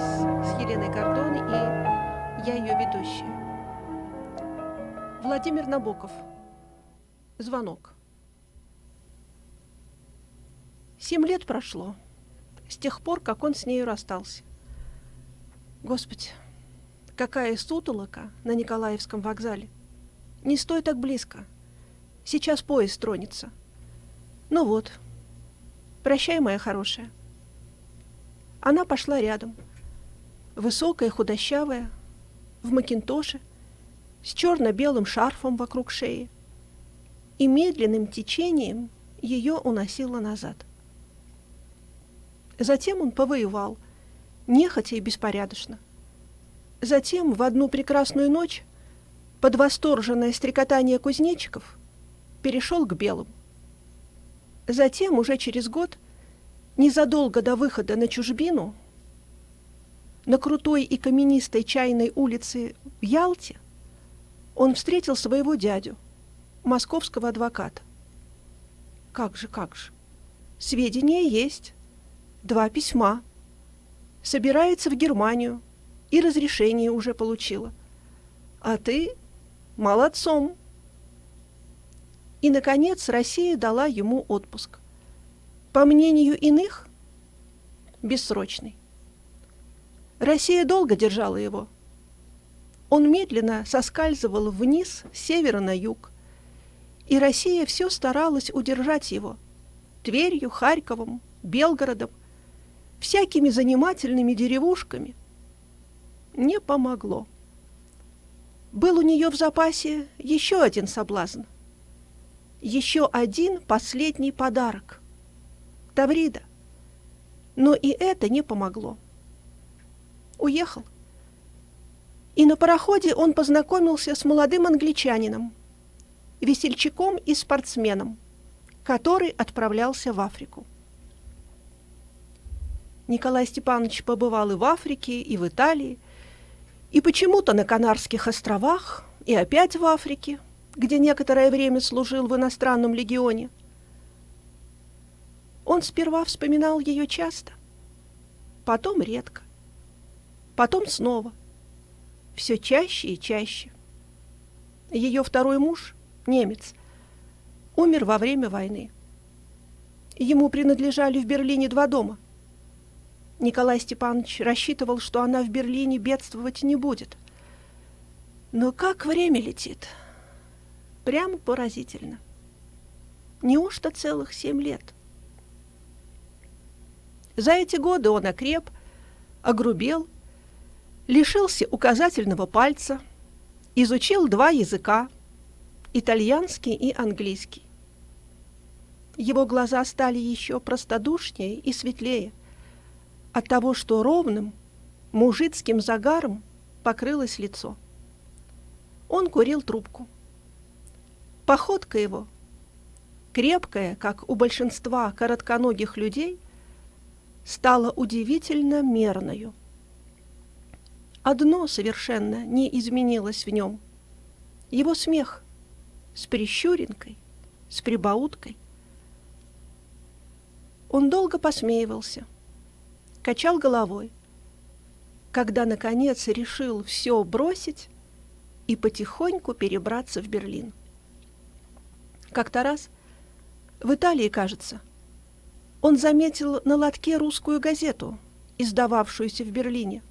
час с Еленой Гордон и я ее ведущая. Владимир Набоков. Звонок. Семь лет прошло с тех пор, как он с нею расстался. Господи, какая сутолока на Николаевском вокзале. Не стой так близко. Сейчас поезд тронется. Ну вот. Прощай, моя хорошая. Она пошла рядом. Высокая, худощавая, в макинтоше, с черно-белым шарфом вокруг шеи. И медленным течением ее уносило назад. Затем он повоевал, нехотя и беспорядочно. Затем в одну прекрасную ночь под восторженное стрекотание кузнечиков перешел к белым. Затем, уже через год, незадолго до выхода на чужбину, на крутой и каменистой чайной улице в Ялте, он встретил своего дядю, московского адвоката. Как же, как же. Сведения есть. Два письма. Собирается в Германию и разрешение уже получила. А ты молодцом. И, наконец, Россия дала ему отпуск. По мнению иных, бессрочный. Россия долго держала его. Он медленно соскальзывал вниз с севера на юг, и Россия все старалась удержать его Тверью, Харьковом, Белгородом, всякими занимательными деревушками. Не помогло. Был у нее в запасе еще один соблазн. Еще один последний подарок. Таврида. Но и это не помогло уехал. И на пароходе он познакомился с молодым англичанином, весельчаком и спортсменом, который отправлялся в Африку. Николай Степанович побывал и в Африке, и в Италии, и почему-то на Канарских островах, и опять в Африке, где некоторое время служил в иностранном легионе. Он сперва вспоминал ее часто, потом редко потом снова, все чаще и чаще. Ее второй муж, немец, умер во время войны. Ему принадлежали в Берлине два дома. Николай Степанович рассчитывал, что она в Берлине бедствовать не будет. Но как время летит! Прямо поразительно. Неужто целых семь лет? За эти годы он окреп, огрубел – лишился указательного пальца, изучил два языка – итальянский и английский. Его глаза стали еще простодушнее и светлее от того, что ровным мужицким загаром покрылось лицо. Он курил трубку. Походка его, крепкая, как у большинства коротконогих людей, стала удивительно мерною. Одно совершенно не изменилось в нем. Его смех с прищуринкой, с прибауткой. Он долго посмеивался, качал головой, когда, наконец, решил все бросить и потихоньку перебраться в Берлин. Как-то раз, в Италии, кажется, он заметил на лотке русскую газету, издававшуюся в Берлине –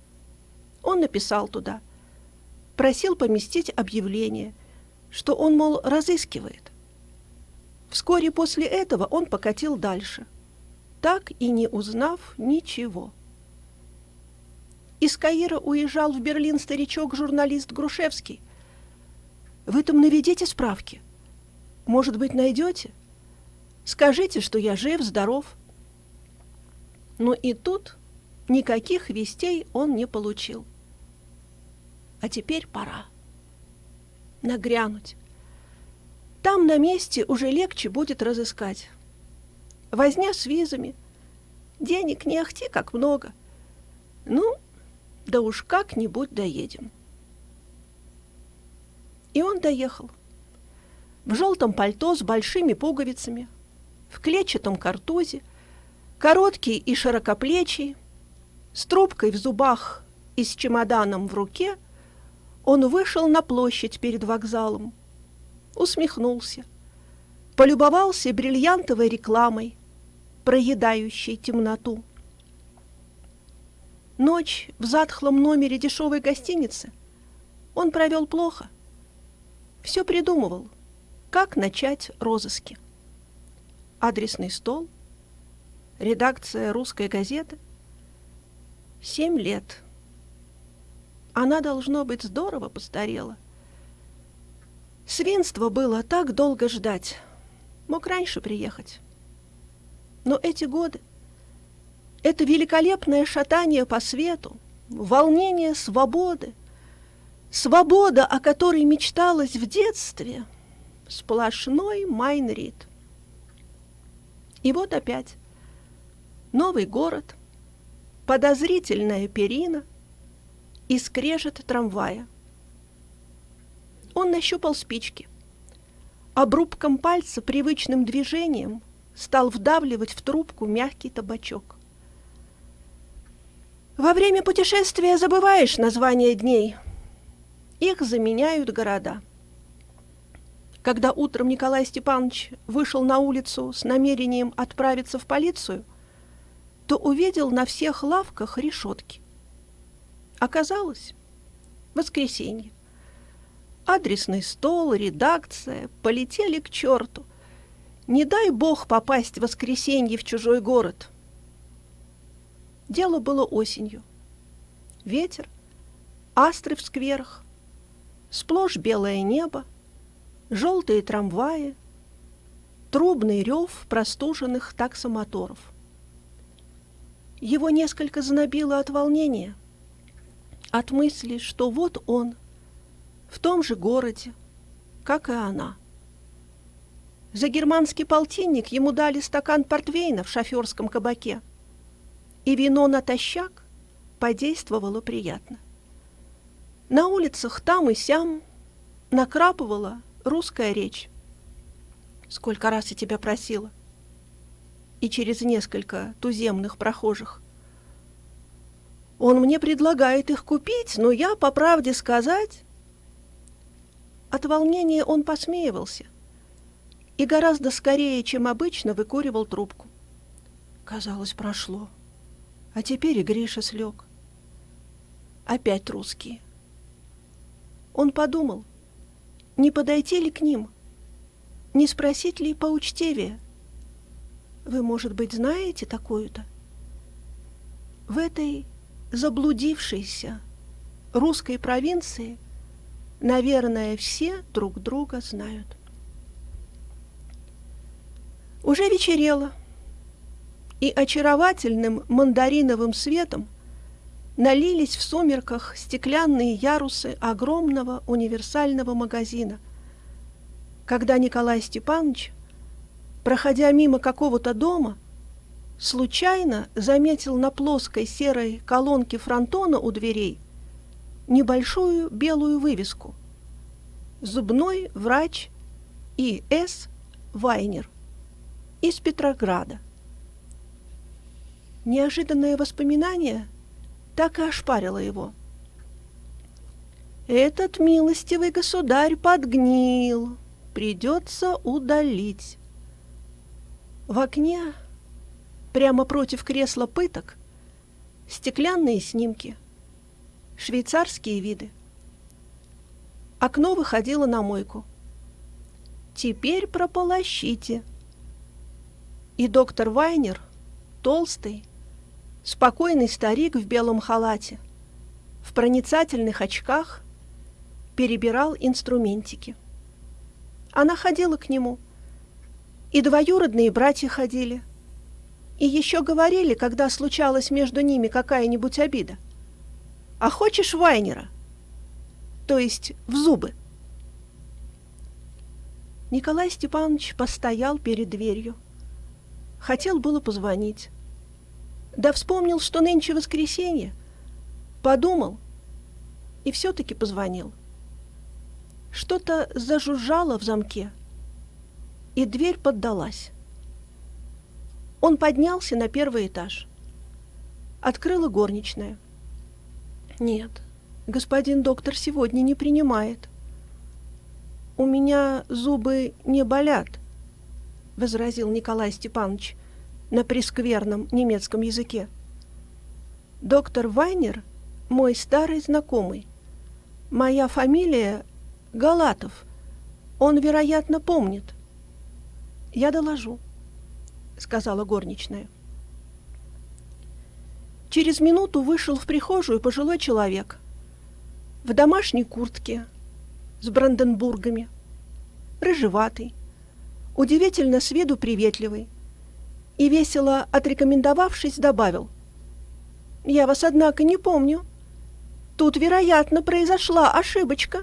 он написал туда, просил поместить объявление, что он, мол, разыскивает. Вскоре после этого он покатил дальше, так и не узнав ничего. Из Каира уезжал в Берлин старичок-журналист Грушевский. Вы там наведите справки. Может быть, найдете? Скажите, что я жив, здоров. Но и тут никаких вестей он не получил. А теперь пора нагрянуть. Там на месте уже легче будет разыскать. Возня с визами. Денег не ахти как много. Ну, да уж как-нибудь доедем. И он доехал. В желтом пальто с большими пуговицами, в клетчатом картузе, короткий и широкоплечий, С трубкой в зубах и с чемоданом в руке он вышел на площадь перед вокзалом, усмехнулся, полюбовался бриллиантовой рекламой, проедающей темноту. Ночь в затхлом номере дешевой гостиницы он провел плохо. Все придумывал, как начать розыски. Адресный стол, редакция русской газеты. Семь лет. Она, должно быть, здорово постарела. Свинство было так долго ждать. Мог раньше приехать. Но эти годы это великолепное шатание по свету, волнение свободы, свобода, о которой мечталось в детстве, сплошной Майнрид. И вот опять новый город, подозрительная перина и скрежет трамвая. Он нащупал спички. Обрубком пальца привычным движением стал вдавливать в трубку мягкий табачок. Во время путешествия забываешь названия дней. Их заменяют города. Когда утром Николай Степанович вышел на улицу с намерением отправиться в полицию, то увидел на всех лавках решетки. Оказалось, воскресенье. Адресный стол, редакция полетели к черту. Не дай бог попасть в воскресенье в чужой город — Дело было осенью. Ветер, астры в скверах, сплошь белое небо, желтые трамваи, трубный рев простуженных таксомоторов. Его несколько знобило от волнения, от мысли, что вот он, в том же городе, как и она. За германский полтинник ему дали стакан портвейна в шоферском кабаке – и вино натощак подействовало приятно. На улицах там и сям накрапывала русская речь. Сколько раз я тебя просила. И через несколько туземных прохожих. Он мне предлагает их купить, но я, по правде сказать... От волнения он посмеивался и гораздо скорее, чем обычно, выкуривал трубку. Казалось, прошло. А теперь и Гриша слег. Опять русские. Он подумал, не подойти ли к ним, не спросить ли поучтевее. Вы, может быть, знаете такую-то? В этой заблудившейся русской провинции, наверное, все друг друга знают. Уже вечерело и очаровательным мандариновым светом налились в сумерках стеклянные ярусы огромного универсального магазина. Когда Николай Степанович, проходя мимо какого-то дома, случайно заметил на плоской серой колонке фронтона у дверей небольшую белую вывеску «Зубной врач И.С. Вайнер» из Петрограда. Неожиданное воспоминание так и ошпарило его. «Этот милостивый государь подгнил, придется удалить». В окне, прямо против кресла пыток, стеклянные снимки, швейцарские виды. Окно выходило на мойку. «Теперь прополощите». И доктор Вайнер, толстый, Спокойный старик в белом халате, в проницательных очках, перебирал инструментики. Она ходила к нему, и двоюродные братья ходили, и еще говорили, когда случалась между ними какая-нибудь обида. «А хочешь Вайнера?» То есть в зубы. Николай Степанович постоял перед дверью. Хотел было позвонить. Да вспомнил, что нынче воскресенье. Подумал и все-таки позвонил. Что-то зажужжало в замке, и дверь поддалась. Он поднялся на первый этаж. Открыла горничная. «Нет, господин доктор сегодня не принимает». «У меня зубы не болят», — возразил Николай Степанович на прескверном немецком языке. «Доктор Вайнер — мой старый знакомый. Моя фамилия Галатов. Он, вероятно, помнит». «Я доложу», — сказала горничная. Через минуту вышел в прихожую пожилой человек в домашней куртке с бранденбургами, рыжеватый, удивительно с виду приветливый, и, весело отрекомендовавшись, добавил. «Я вас, однако, не помню. Тут, вероятно, произошла ошибочка».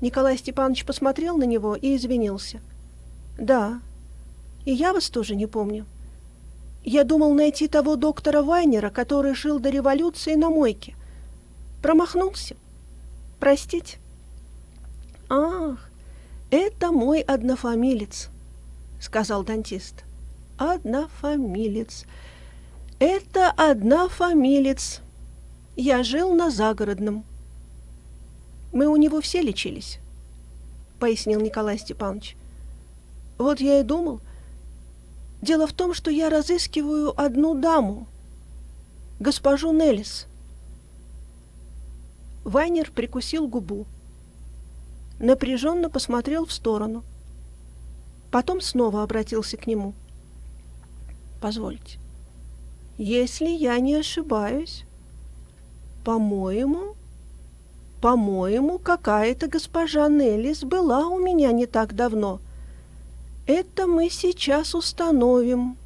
Николай Степанович посмотрел на него и извинился. «Да, и я вас тоже не помню. Я думал найти того доктора Вайнера, который жил до революции на мойке. Промахнулся. Простите. Ах, это мой однофамилец, сказал дантист. Однофамилец. Это однофамилец. Я жил на загородном. Мы у него все лечились, пояснил Николай Степанович. Вот я и думал, Дело в том, что я разыскиваю одну даму, госпожу Неллис. Вайнер прикусил губу, напряженно посмотрел в сторону, потом снова обратился к нему. «Позвольте, если я не ошибаюсь, по-моему, по-моему, какая-то госпожа Неллис была у меня не так давно» Это мы сейчас установим.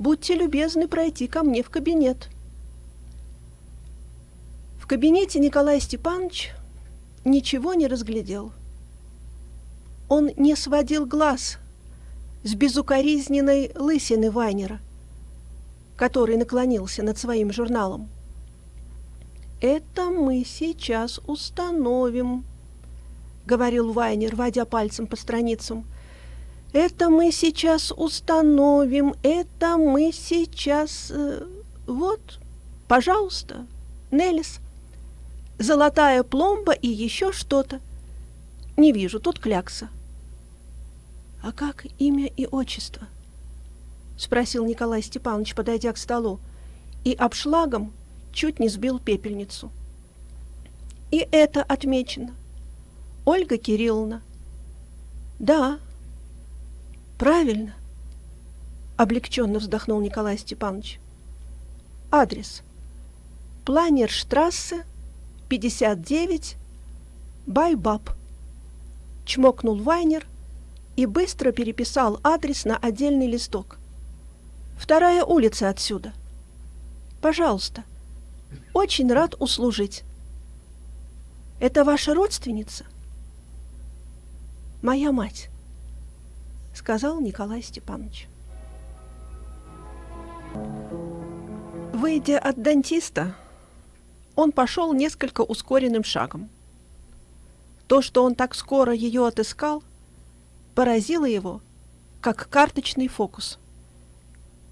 Будьте любезны пройти ко мне в кабинет. В кабинете Николай Степанович ничего не разглядел. Он не сводил глаз с безукоризненной лысины Вайнера, который наклонился над своим журналом. «Это мы сейчас установим», — говорил Вайнер, водя пальцем по страницам — это мы сейчас установим, это мы сейчас... Э, вот, пожалуйста, Неллис. Золотая пломба и еще что-то. Не вижу, тут клякса. А как имя и отчество? Спросил Николай Степанович, подойдя к столу, и обшлагом чуть не сбил пепельницу. И это отмечено. Ольга Кирилловна. Да, Правильно. Облегченно вздохнул Николай Степанович. Адрес. Планерштрассе, 59, Байбаб. Чмокнул Вайнер и быстро переписал адрес на отдельный листок. Вторая улица отсюда. Пожалуйста. Очень рад услужить. Это ваша родственница? Моя мать сказал Николай Степанович. Выйдя от дантиста, он пошел несколько ускоренным шагом. То, что он так скоро ее отыскал, поразило его, как карточный фокус.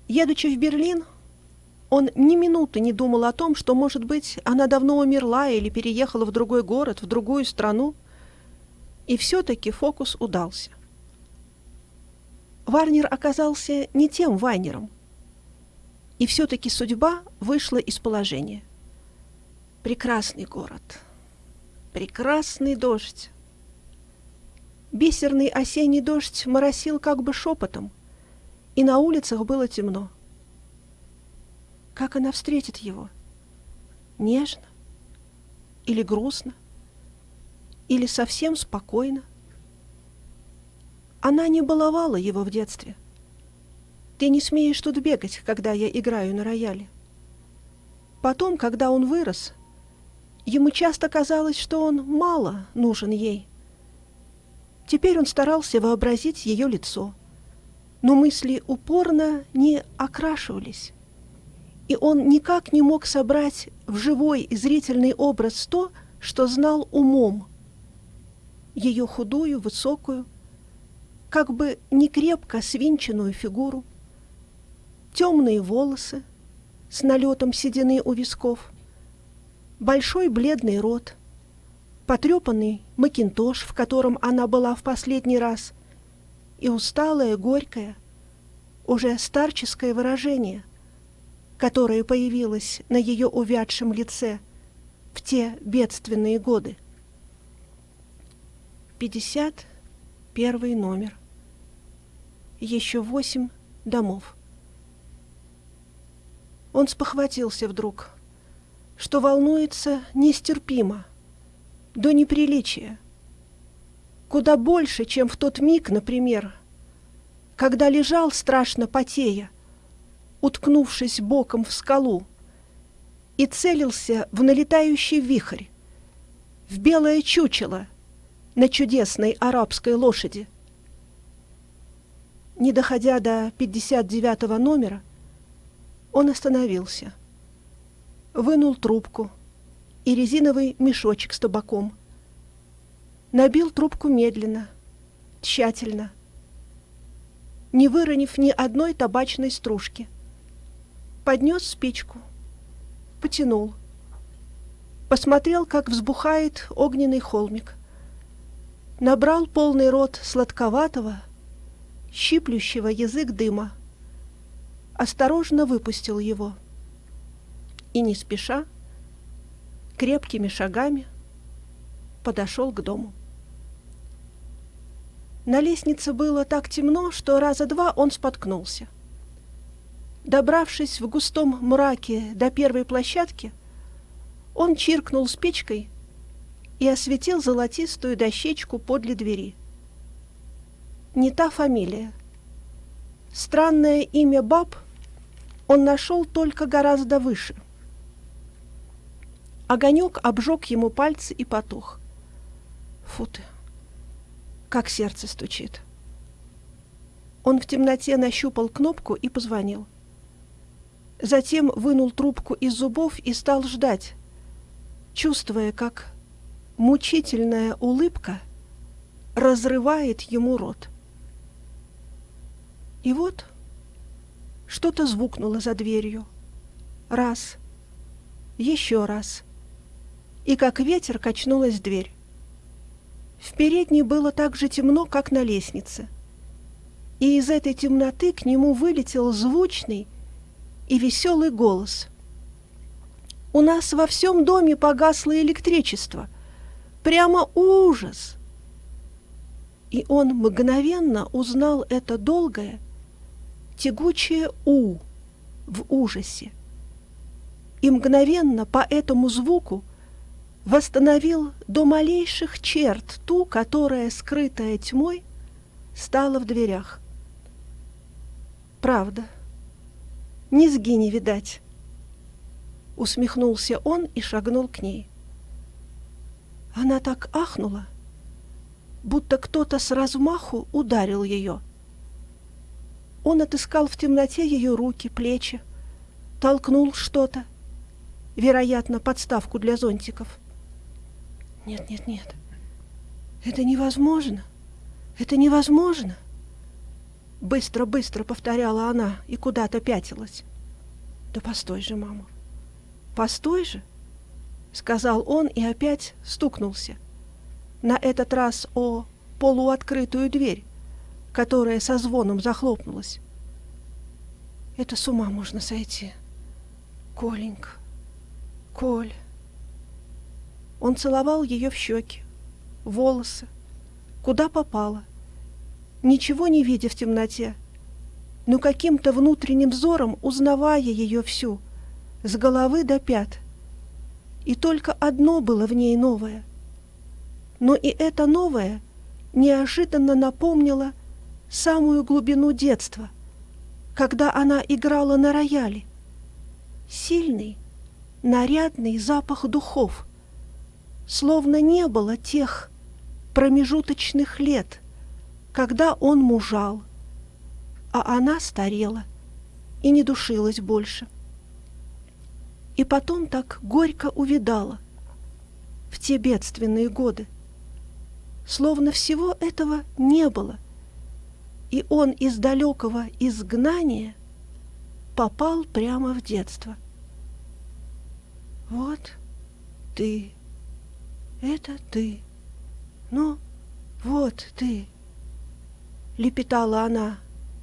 Едучи в Берлин, он ни минуты не думал о том, что, может быть, она давно умерла или переехала в другой город, в другую страну. И все-таки фокус удался. Варнер оказался не тем Вайнером. И все-таки судьба вышла из положения. Прекрасный город. Прекрасный дождь. Бисерный осенний дождь моросил как бы шепотом, и на улицах было темно. Как она встретит его? Нежно? Или грустно? Или совсем спокойно? Она не баловала его в детстве. Ты не смеешь тут бегать, когда я играю на рояле. Потом, когда он вырос, ему часто казалось, что он мало нужен ей. Теперь он старался вообразить ее лицо, но мысли упорно не окрашивались, и он никак не мог собрать в живой зрительный образ то, что знал умом. Ее худую, высокую, как бы не крепко свинченную фигуру, темные волосы, с налетом седины у висков, большой бледный рот, потрепанный макинтош, в котором она была в последний раз, и усталое, горькое, уже старческое выражение, которое появилось на ее увядшем лице в те бедственные годы. Пятьдесят первый номер. Еще восемь домов. Он спохватился вдруг, что волнуется нестерпимо, до неприличия. Куда больше, чем в тот миг, например, когда лежал страшно потея, уткнувшись боком в скалу, и целился в налетающий вихрь, в белое чучело на чудесной арабской лошади. Не доходя до 59 номера, он остановился, вынул трубку и резиновый мешочек с табаком. Набил трубку медленно, тщательно, не выронив ни одной табачной стружки. Поднес спичку, потянул. Посмотрел, как взбухает огненный холмик. Набрал полный рот сладковатого, щиплющего язык дыма осторожно выпустил его. И не спеша, крепкими шагами подошел к дому. На лестнице было так темно, что раза два он споткнулся. Добравшись в густом мраке до первой площадки, он чиркнул спичкой и осветил золотистую дощечку подле двери. Не та фамилия. Странное имя баб он нашел только гораздо выше. Огонек обжег ему пальцы и потух. Фу ты, как сердце стучит. Он в темноте нащупал кнопку и позвонил. Затем вынул трубку из зубов и стал ждать, чувствуя, как мучительная улыбка разрывает ему рот. И вот что-то звукнуло за дверью. Раз. Еще раз. И как ветер качнулась дверь. В передней было так же темно, как на лестнице. И из этой темноты к нему вылетел звучный и веселый голос. «У нас во всем доме погасло электричество. Прямо ужас!» И он мгновенно узнал это долгое, тягучее «у» в ужасе. И мгновенно по этому звуку восстановил до малейших черт ту, которая, скрытая тьмой, стала в дверях. Правда, низги не видать. Усмехнулся он и шагнул к ней. Она так ахнула, будто кто-то с размаху ударил ее — он отыскал в темноте ее руки, плечи, толкнул что-то, вероятно, подставку для зонтиков. Нет, нет, нет. Это невозможно. Это невозможно. Быстро-быстро повторяла она и куда-то пятилась. Да постой же, мама. Постой же, сказал он и опять стукнулся. На этот раз о полуоткрытую дверь которая со звоном захлопнулась. Это с ума можно сойти. Коленька, Коль. Он целовал ее в щеки, волосы, куда попало, ничего не видя в темноте, но каким-то внутренним взором узнавая ее всю, с головы до пят. И только одно было в ней новое. Но и это новое неожиданно напомнило — самую глубину детства, когда она играла на рояле. Сильный, нарядный запах духов, словно не было тех промежуточных лет, когда он мужал, а она старела и не душилась больше. И потом так горько увидала в те бедственные годы, словно всего этого не было, и он из далекого изгнания попал прямо в детство – Вот ты, это ты, ну, вот ты, лепетала она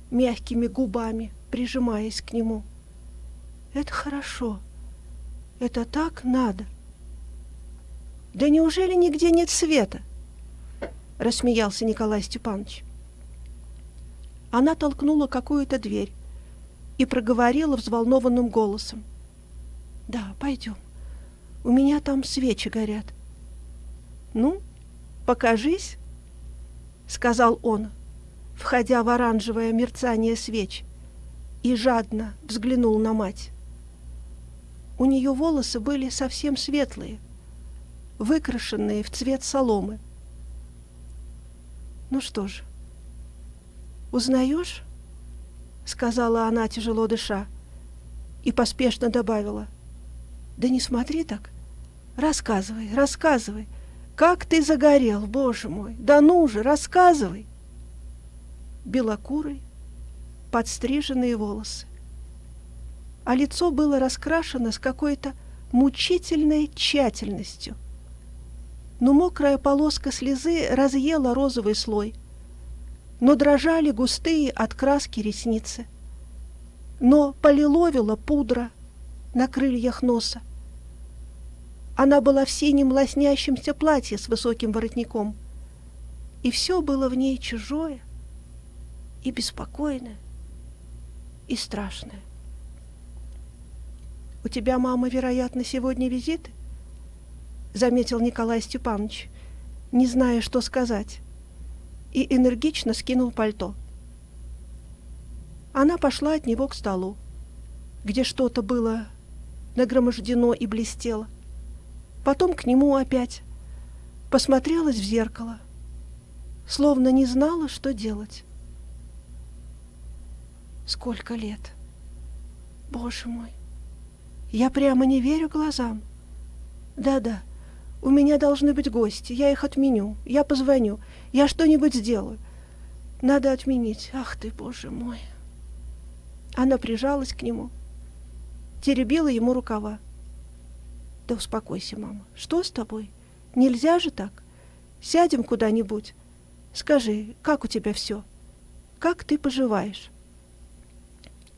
мягкими губами, прижимаясь к нему. Это хорошо, это так надо. Да неужели нигде нет света? Рассмеялся Николай Степанович. Она толкнула какую-то дверь и проговорила взволнованным голосом. «Да, пойдем. У меня там свечи горят». «Ну, покажись», — сказал он, входя в оранжевое мерцание свеч, и жадно взглянул на мать. У нее волосы были совсем светлые, выкрашенные в цвет соломы. «Ну что же, «Узнаешь?» — сказала она, тяжело дыша, и поспешно добавила. «Да не смотри так. Рассказывай, рассказывай. Как ты загорел, боже мой! Да ну же, рассказывай!» Белокурый, подстриженные волосы. А лицо было раскрашено с какой-то мучительной тщательностью. Но мокрая полоска слезы разъела розовый слой — но дрожали густые от краски ресницы. Но полиловила пудра на крыльях носа. Она была в синем лоснящемся платье с высоким воротником, и все было в ней чужое и беспокойное и страшное. «У тебя, мама, вероятно, сегодня визит?» — заметил Николай Степанович, не зная, что сказать и энергично скинул пальто. Она пошла от него к столу, где что-то было нагромождено и блестело. Потом к нему опять. Посмотрелась в зеркало, словно не знала, что делать. Сколько лет? Боже мой! Я прямо не верю глазам. Да-да, у меня должны быть гости, я их отменю, я позвоню, я что-нибудь сделаю. Надо отменить. Ах ты, боже мой. Она прижалась к нему, теребила ему рукава. Да успокойся, мама. Что с тобой? Нельзя же так. Сядем куда-нибудь. Скажи, как у тебя все? Как ты поживаешь?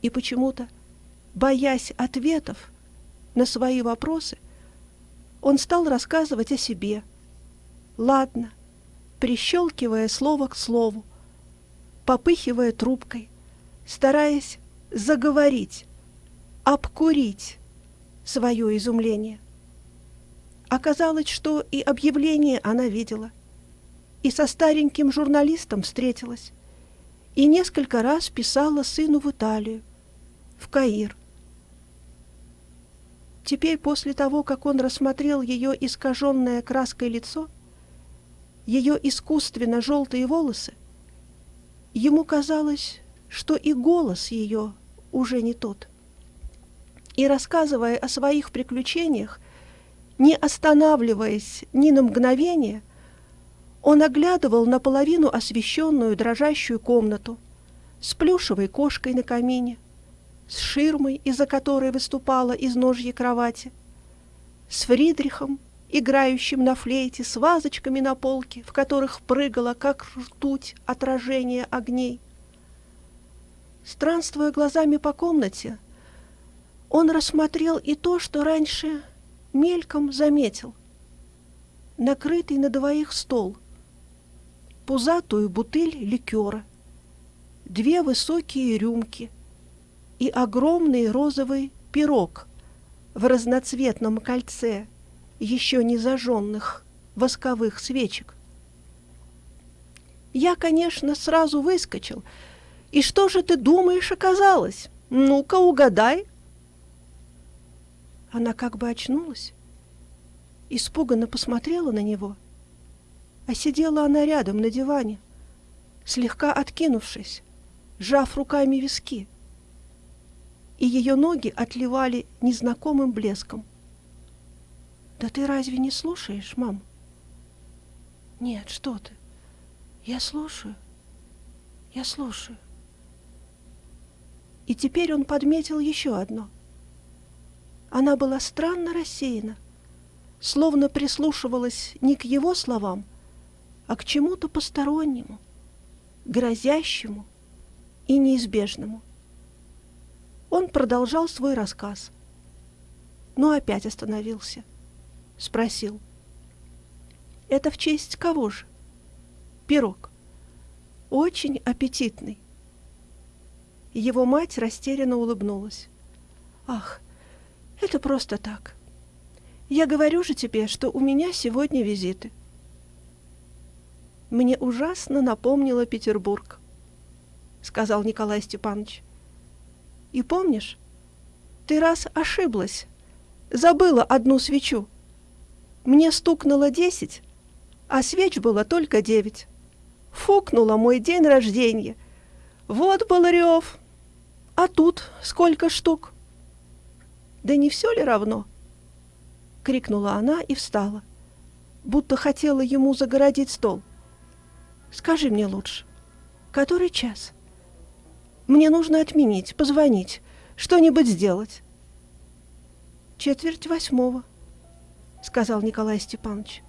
И почему-то, боясь ответов на свои вопросы, он стал рассказывать о себе. Ладно, прищелкивая слово к слову, попыхивая трубкой, стараясь заговорить, обкурить свое изумление. Оказалось, что и объявление она видела, и со стареньким журналистом встретилась, и несколько раз писала сыну в Италию, в Каир, Теперь, после того, как он рассмотрел ее искаженное краской лицо, ее искусственно желтые волосы, ему казалось, что и голос ее уже не тот. И рассказывая о своих приключениях, не останавливаясь ни на мгновение, он оглядывал наполовину освещенную дрожащую комнату с плюшевой кошкой на камине, с ширмой, из-за которой выступала из ножья кровати, с Фридрихом, играющим на флейте, с вазочками на полке, в которых прыгало, как ртуть, отражение огней. Странствуя глазами по комнате, он рассмотрел и то, что раньше мельком заметил. Накрытый на двоих стол, пузатую бутыль ликера, две высокие рюмки — и огромный розовый пирог в разноцветном кольце еще не зажженных восковых свечек. Я, конечно, сразу выскочил. И что же ты думаешь оказалось? Ну-ка, угадай. Она как бы очнулась, испуганно посмотрела на него, а сидела она рядом на диване, слегка откинувшись, сжав руками виски и ее ноги отливали незнакомым блеском. «Да ты разве не слушаешь, мам?» «Нет, что ты. Я слушаю. Я слушаю». И теперь он подметил еще одно. Она была странно рассеяна, словно прислушивалась не к его словам, а к чему-то постороннему, грозящему и неизбежному. Он продолжал свой рассказ, но опять остановился. Спросил. «Это в честь кого же?» «Пирог. Очень аппетитный». Его мать растерянно улыбнулась. «Ах, это просто так. Я говорю же тебе, что у меня сегодня визиты». «Мне ужасно напомнило Петербург», — сказал Николай Степанович. «И помнишь, ты раз ошиблась, забыла одну свечу. Мне стукнуло десять, а свеч было только девять. Фукнула мой день рождения. Вот был рев. А тут сколько штук? Да не все ли равно? Крикнула она и встала, будто хотела ему загородить стол. Скажи мне лучше, который час? Мне нужно отменить, позвонить, что-нибудь сделать. Четверть восьмого, сказал Николай Степанович.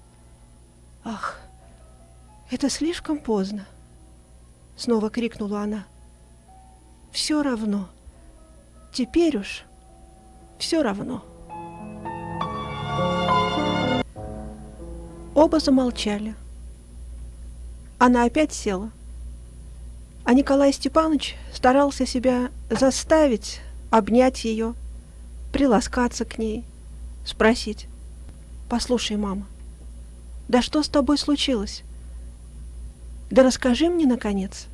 Ах, это слишком поздно, снова крикнула она. Все равно. Теперь уж все равно. Оба замолчали. Она опять села. А Николай Степанович старался себя заставить обнять ее, приласкаться к ней, спросить. «Послушай, мама, да что с тобой случилось? Да расскажи мне, наконец».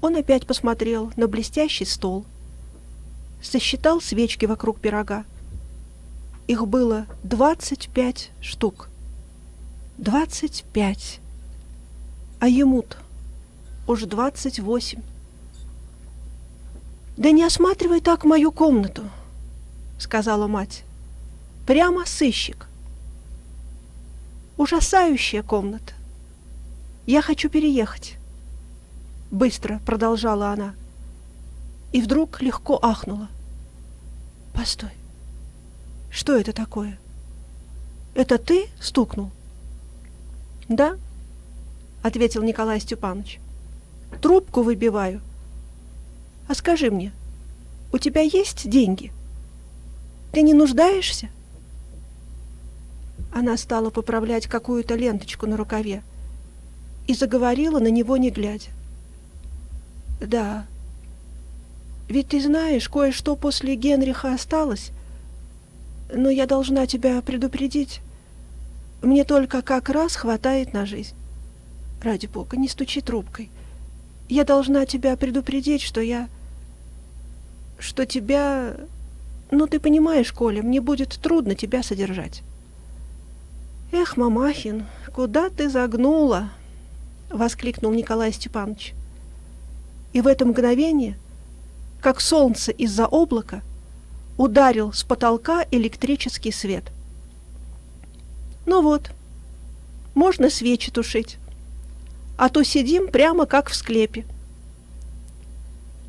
Он опять посмотрел на блестящий стол, сосчитал свечки вокруг пирога. Их было двадцать пять штук. Двадцать пять. А ему-то уж двадцать восемь. «Да не осматривай так мою комнату», — сказала мать. «Прямо сыщик. Ужасающая комната. Я хочу переехать. — быстро продолжала она. И вдруг легко ахнула. «Постой, что это такое? Это ты стукнул?» «Да», — ответил Николай Степанович. «Трубку выбиваю. А скажи мне, у тебя есть деньги? Ты не нуждаешься?» Она стала поправлять какую-то ленточку на рукаве и заговорила на него не глядя. Да. Ведь ты знаешь, кое-что после Генриха осталось. Но я должна тебя предупредить. Мне только как раз хватает на жизнь. Ради бога, не стучи трубкой. Я должна тебя предупредить, что я... Что тебя... Ну, ты понимаешь, Коля, мне будет трудно тебя содержать. Эх, Мамахин, куда ты загнула? Воскликнул Николай Степанович. И в это мгновение, как солнце из-за облака, ударил с потолка электрический свет. Ну вот, можно свечи тушить, а то сидим прямо как в склепе.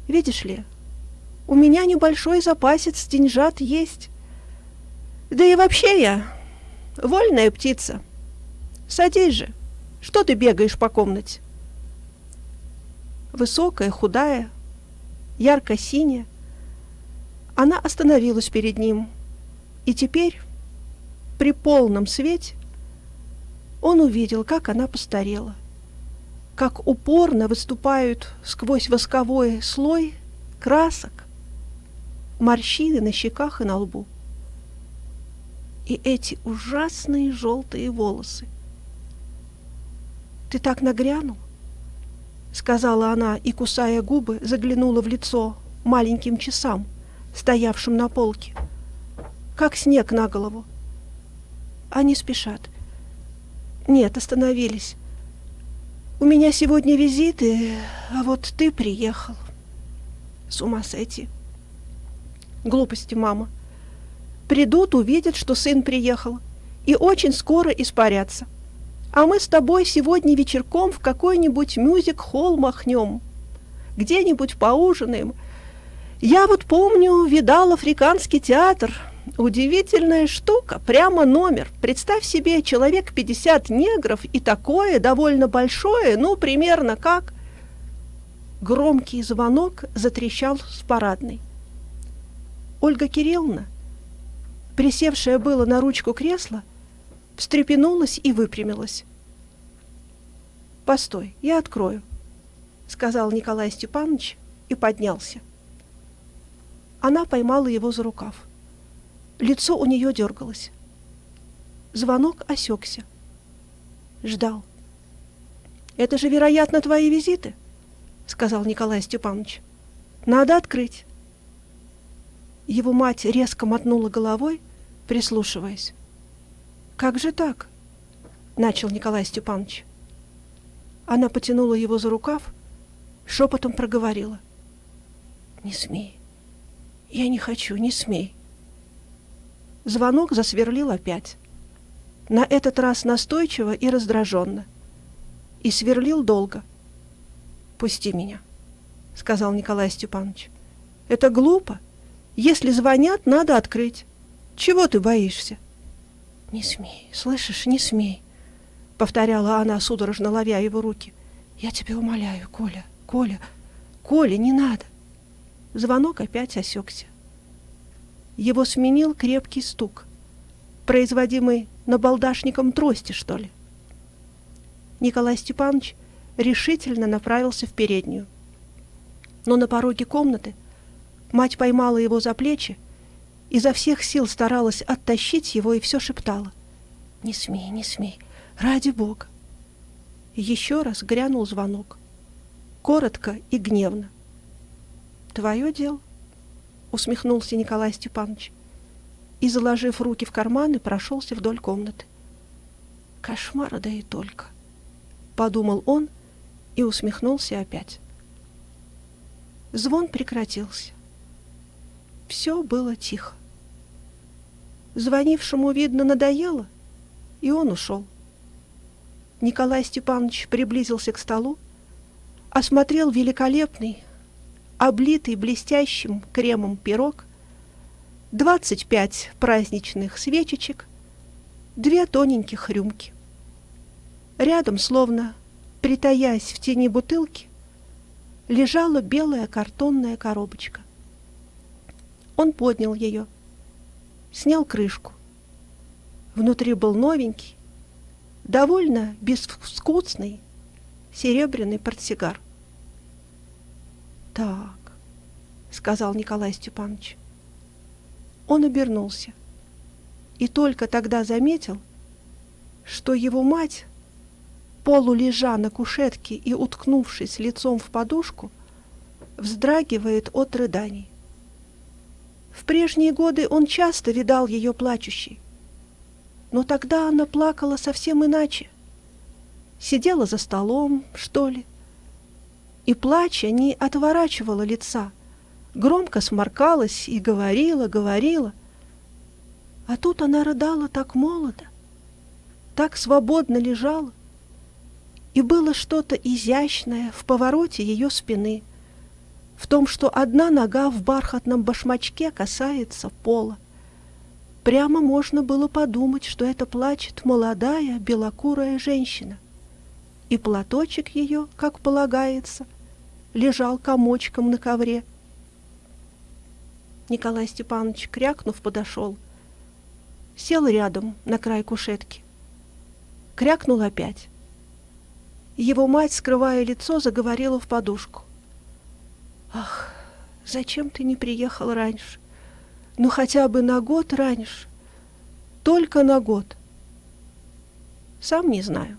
Видишь ли, у меня небольшой запасец деньжат есть. Да и вообще я вольная птица. Садись же, что ты бегаешь по комнате? высокая, худая, ярко-синяя. Она остановилась перед ним, и теперь, при полном свете, он увидел, как она постарела, как упорно выступают сквозь восковой слой красок, морщины на щеках и на лбу. И эти ужасные желтые волосы. Ты так нагрянул? — сказала она и, кусая губы, заглянула в лицо маленьким часам, стоявшим на полке. Как снег на голову. Они спешат. Нет, остановились. У меня сегодня визиты, а вот ты приехал. С ума сойти. Глупости, мама. Придут, увидят, что сын приехал, и очень скоро испарятся. — а мы с тобой сегодня вечерком в какой-нибудь мюзик-холл махнем, где-нибудь поужинаем Я вот помню, видал африканский театр. Удивительная штука, прямо номер. Представь себе, человек 50 негров и такое довольно большое, ну, примерно как... Громкий звонок затрещал с парадной. Ольга Кирилловна, присевшая было на ручку кресла, встрепенулась и выпрямилась. «Постой, я открою», — сказал Николай Степанович и поднялся. Она поймала его за рукав. Лицо у нее дергалось. Звонок осекся. Ждал. «Это же, вероятно, твои визиты», — сказал Николай Степанович. «Надо открыть». Его мать резко мотнула головой, прислушиваясь. «Как же так?» — начал Николай Степанович. Она потянула его за рукав, шепотом проговорила. «Не смей. Я не хочу, не смей. Звонок засверлил опять. На этот раз настойчиво и раздраженно. И сверлил долго. «Пусти меня», — сказал Николай Степанович. «Это глупо. Если звонят, надо открыть. Чего ты боишься?» «Не смей, слышишь, не смей», — повторяла она, судорожно ловя его руки. «Я тебя умоляю, Коля, Коля, Коля, не надо». Звонок опять осекся. Его сменил крепкий стук, производимый набалдашником трости, что ли. Николай Степанович решительно направился в переднюю. Но на пороге комнаты мать поймала его за плечи, изо всех сил старалась оттащить его и все шептала. «Не смей, не смей, ради Бога!» Еще раз грянул звонок, коротко и гневно. Твое дело, усмехнулся Николай Степанович и, заложив руки в карманы, прошелся вдоль комнаты. Кошмар, да и только, подумал он и усмехнулся опять. Звон прекратился. Все было тихо. Звонившему, видно, надоело, и он ушел. Николай Степанович приблизился к столу, осмотрел великолепный, облитый блестящим кремом пирог, 25 праздничных свечечек, две тоненьких рюмки. Рядом, словно притаясь в тени бутылки, лежала белая картонная коробочка. Он поднял ее, снял крышку. Внутри был новенький, довольно безвкусный серебряный портсигар. «Так», — сказал Николай Степанович. Он обернулся и только тогда заметил, что его мать, полулежа на кушетке и уткнувшись лицом в подушку, вздрагивает от рыданий. В прежние годы он часто видал ее плачущей, но тогда она плакала совсем иначе. Сидела за столом, что ли, и, плача, не отворачивала лица, громко сморкалась и говорила, говорила. А тут она рыдала так молодо, так свободно лежала, и было что-то изящное в повороте ее спины, в том, что одна нога в бархатном башмачке касается пола. Прямо можно было подумать, что это плачет молодая белокурая женщина. И платочек ее, как полагается, — лежал комочком на ковре. Николай Степанович, крякнув, подошел. Сел рядом на край кушетки. Крякнул опять. Его мать, скрывая лицо, заговорила в подушку. «Ах, зачем ты не приехал раньше? Ну, хотя бы на год раньше. Только на год». «Сам не знаю»,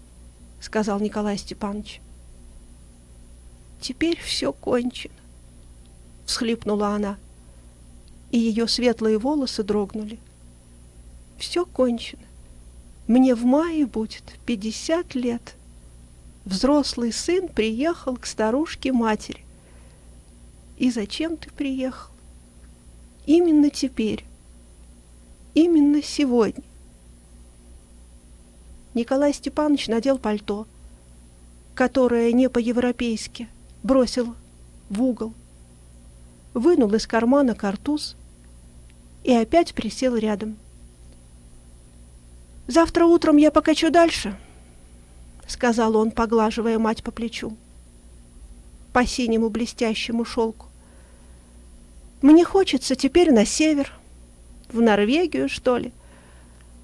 — сказал Николай Степанович. Теперь все кончено, — всхлипнула она, и ее светлые волосы дрогнули. Все кончено. Мне в мае будет пятьдесят лет. Взрослый сын приехал к старушке-матери. И зачем ты приехал? Именно теперь. Именно сегодня. Николай Степанович надел пальто, которое не по-европейски, бросил в угол. вынул из кармана картуз и опять присел рядом. «Завтра утром я покачу дальше», — сказал он, поглаживая мать по плечу, по синему блестящему шелку. «Мне хочется теперь на север, в Норвегию, что ли,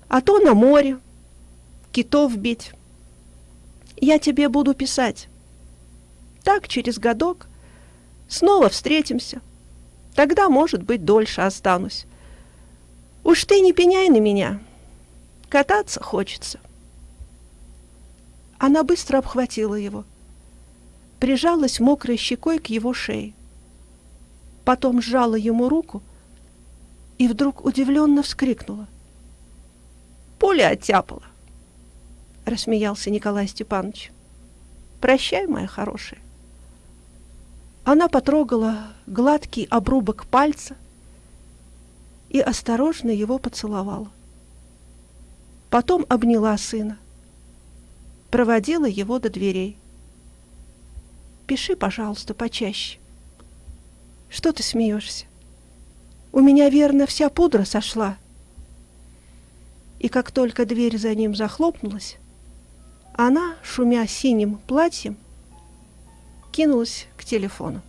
а то на море, китов бить. Я тебе буду писать. Так, через годок, снова встретимся. Тогда, может быть, дольше останусь. Уж ты не пеняй на меня. Кататься хочется. Она быстро обхватила его, прижалась мокрой щекой к его шее. Потом сжала ему руку и вдруг удивленно вскрикнула. «Пуля оттяпала!» — рассмеялся Николай Степанович. «Прощай, моя хорошая». Она потрогала гладкий обрубок пальца и осторожно его поцеловала. Потом обняла сына, проводила его до дверей. «Пиши, пожалуйста, почаще. Что ты смеешься? У меня, верно, вся пудра сошла». И как только дверь за ним захлопнулась, она, шумя синим платьем, кинулась к телефону.